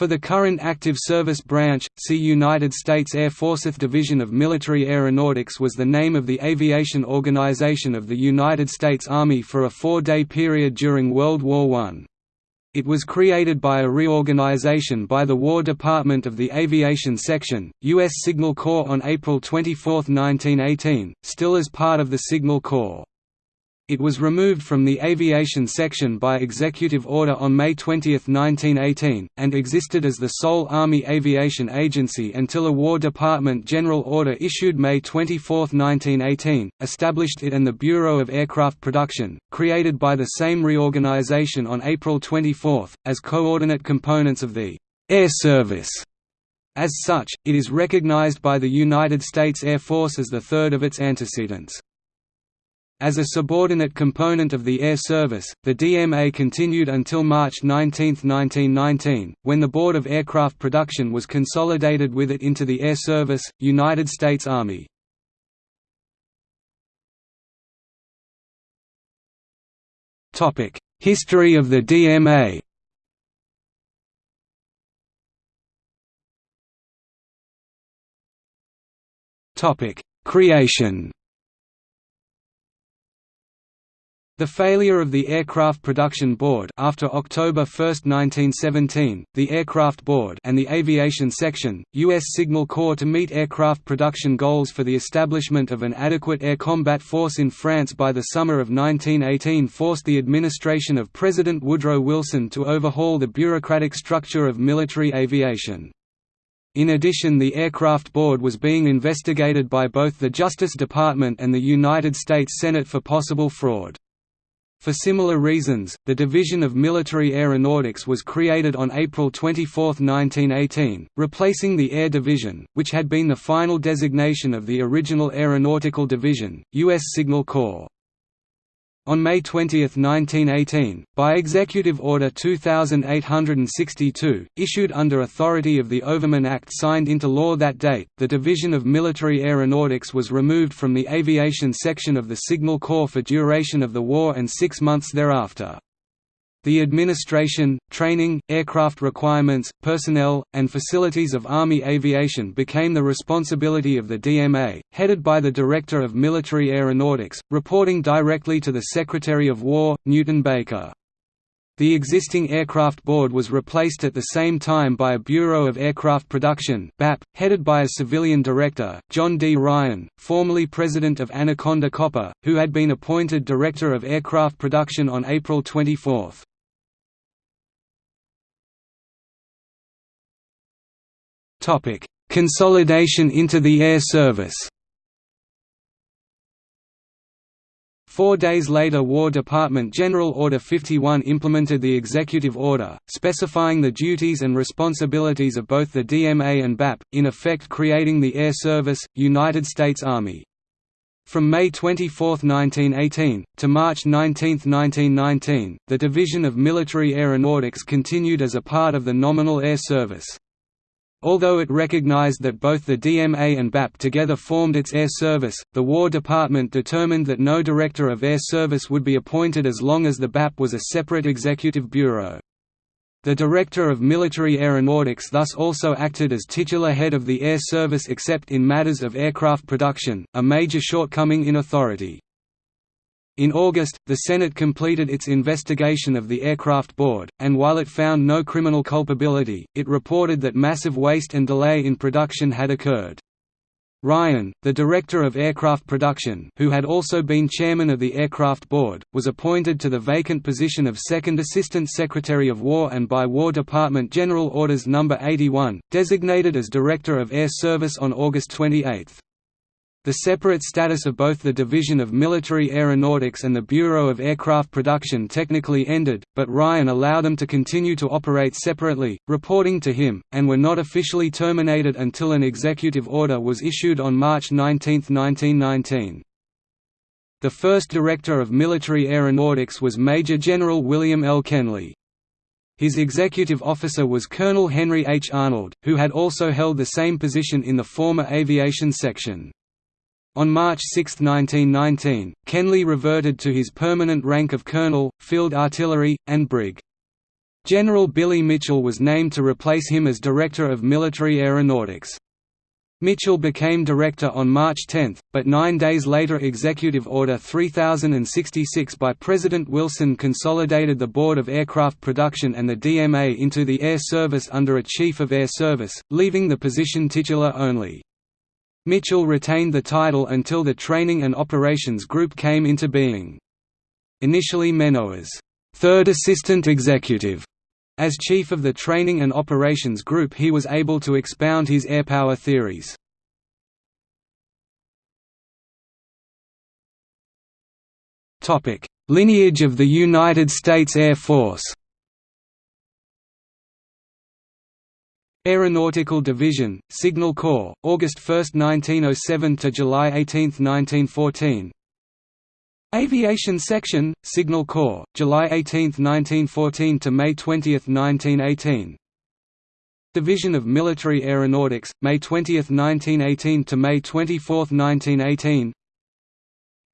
For the current active service branch, see United States Air Forceth Division of Military Aeronautics was the name of the aviation organization of the United States Army for a four-day period during World War I. It was created by a reorganization by the War Department of the Aviation Section, U.S. Signal Corps on April 24, 1918, still as part of the Signal Corps. It was removed from the aviation section by executive order on May 20, 1918, and existed as the sole Army aviation agency until a War Department general order issued May 24, 1918, established it and the Bureau of Aircraft Production, created by the same reorganization on April 24, as coordinate components of the Air Service. As such, it is recognized by the United States Air Force as the third of its antecedents. As a subordinate component of the Air Service, the DMA continued until March 19, 1919, when the Board of Aircraft Production was consolidated with it into the Air Service, United States Army. History of the DMA Creation The failure of the Aircraft Production Board after October 1, 1917, the Aircraft Board and the Aviation Section, U.S. Signal Corps to meet aircraft production goals for the establishment of an adequate air combat force in France by the summer of 1918 forced the administration of President Woodrow Wilson to overhaul the bureaucratic structure of military aviation. In addition the Aircraft Board was being investigated by both the Justice Department and the United States Senate for possible fraud. For similar reasons, the Division of Military Aeronautics was created on April 24, 1918, replacing the Air Division, which had been the final designation of the original Aeronautical Division, U.S. Signal Corps. On May 20, 1918, by Executive Order 2862, issued under authority of the Overman Act signed into law that date, the Division of Military Aeronautics was removed from the aviation section of the Signal Corps for duration of the war and six months thereafter. The administration, training, aircraft requirements, personnel, and facilities of Army aviation became the responsibility of the DMA, headed by the Director of Military Aeronautics, reporting directly to the Secretary of War, Newton Baker. The existing Aircraft Board was replaced at the same time by a Bureau of Aircraft Production BAP, headed by a civilian director, John D. Ryan, formerly president of Anaconda Copper, who had been appointed Director of Aircraft Production on April 24. Topic: Consolidation into the air service. Four days later War Department General Order 51 implemented the executive order, specifying the duties and responsibilities of both the DMA and BAP, in effect creating the Air Service, United States Army. From May 24, 1918, to March 19, 1919, the Division of Military Aeronautics continued as a part of the nominal Air Service. Although it recognized that both the DMA and BAP together formed its air service, the War Department determined that no Director of Air Service would be appointed as long as the BAP was a separate executive bureau. The Director of Military Aeronautics thus also acted as titular head of the Air Service except in matters of aircraft production, a major shortcoming in authority. In August, the Senate completed its investigation of the Aircraft Board, and while it found no criminal culpability, it reported that massive waste and delay in production had occurred. Ryan, the director of aircraft production who had also been chairman of the Aircraft Board, was appointed to the vacant position of Second Assistant Secretary of War and by War Department General Orders No. 81, designated as Director of Air Service on August 28. The separate status of both the Division of Military Aeronautics and the Bureau of Aircraft Production technically ended, but Ryan allowed them to continue to operate separately, reporting to him, and were not officially terminated until an executive order was issued on March 19, 1919. The first Director of Military Aeronautics was Major General William L. Kenly. His executive officer was Colonel Henry H. Arnold, who had also held the same position in the former aviation section. On March 6, 1919, Kenly reverted to his permanent rank of colonel, field artillery, and brig. General Billy Mitchell was named to replace him as Director of Military Aeronautics. Mitchell became director on March 10, but nine days later Executive Order 3066 by President Wilson consolidated the Board of Aircraft Production and the DMA into the Air Service under a Chief of Air Service, leaving the position titular only. Mitchell retained the title until the Training and Operations Group came into being. Initially Menno as third assistant executive as chief of the Training and Operations Group he was able to expound his airpower theories. Lineage of the United States Air Force Aeronautical Division, Signal Corps, August 1, 1907 to July 18, 1914 Aviation Section, Signal Corps, July 18, 1914 to May 20, 1918. Division of Military Aeronautics, May 20, 1918 to May 24, 1918.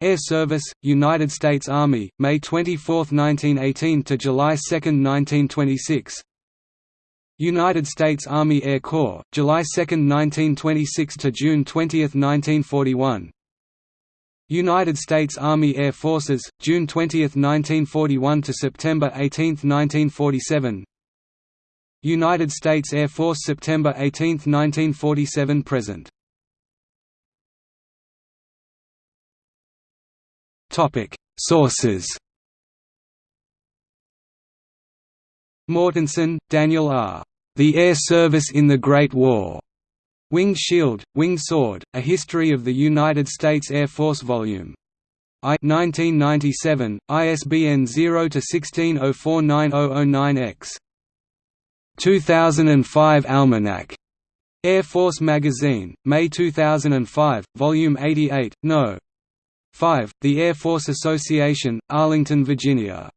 Air Service, United States Army, May 24, 1918 to July 2, 1926. United States Army Air Corps, July 2, 1926 to June 20, 1941. United States Army Air Forces, June 20, 1941 to September 18, 1947. United States Air Force September 18, 1947 present. Topic: Sources. Mortensen, Daniel R. The Air Service in the Great War. Winged Shield, Winged Sword, A History of the United States Air Force Vol. I 1997, ISBN 0-16049009-X. 2005 Almanac. Air Force Magazine, May 2005, Volume 88, No. 5, The Air Force Association, Arlington, Virginia.